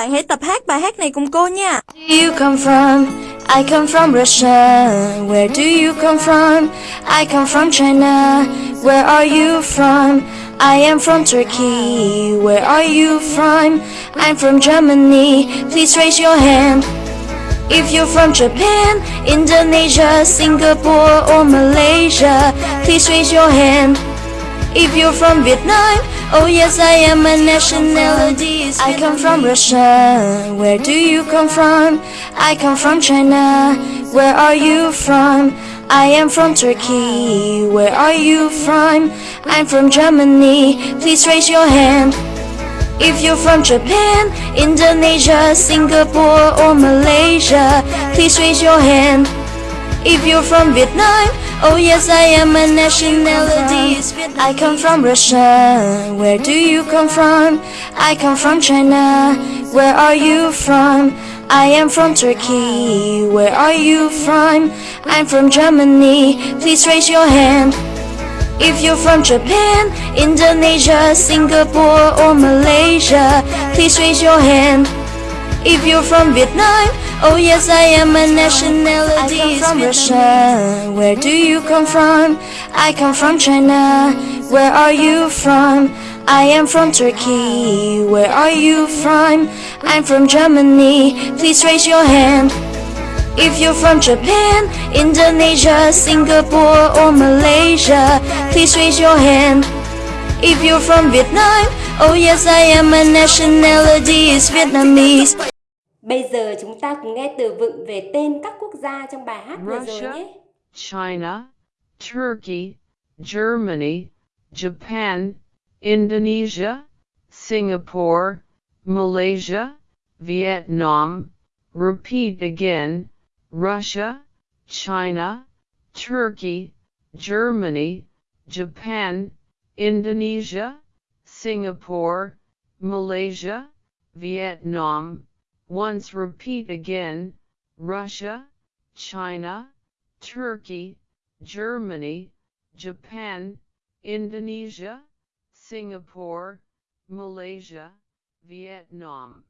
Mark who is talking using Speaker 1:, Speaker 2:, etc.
Speaker 1: bạn hãy tập hát bài hát này cùng cô nha.
Speaker 2: do you come from? I come from Russia. Where do you come from? I come from China. Where are you from? I am from Turkey. Where are you from? I'm from Germany. Please raise your hand. If you're from Japan, Indonesia, Singapore, or Malaysia, please raise your hand. If you're from Vietnam, oh yes, I am a nationality. I come from Russia. Where do you come from? I come from China. Where are you from? I am from Turkey. Where are you from? I'm from Germany. Please raise your hand. If you're from Japan, Indonesia, Singapore, or Malaysia, please raise your hand. If you're from Vietnam, oh yes, I am a nationality. I come from Russia. Where do you come from? I come from China. Where are you from? I am from Turkey. Where are you from? I'm from Germany. Please raise your hand. If you're from Japan, Indonesia, Singapore, or Malaysia, please raise your hand. If you're from Vietnam, oh yes, I am a nationality. I come from Russia. Where do you come from? I come from China. Where are you from? I am from Turkey. Where are you from? I'm from Germany. Please raise your hand. If you're from Japan, Indonesia, Singapore, or Malaysia, please raise your hand. If you're from Vietnam, oh yes, I am a nationality is Vietnamese.
Speaker 3: Bây giờ chúng ta cùng nghe từ vựng về tên các quốc gia trong bài hát vừa rồi nhé.
Speaker 4: China, Turkey, Germany, Japan, Indonesia, Singapore, Malaysia, Vietnam. Repeat again. Russia, China, Turkey, Germany, Japan, Indonesia, Singapore, Malaysia, Vietnam. Once repeat again. Russia, China, Turkey, Germany, Japan, Indonesia, Singapore, Malaysia, Vietnam.